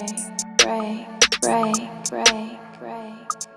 break, break, break, break, break.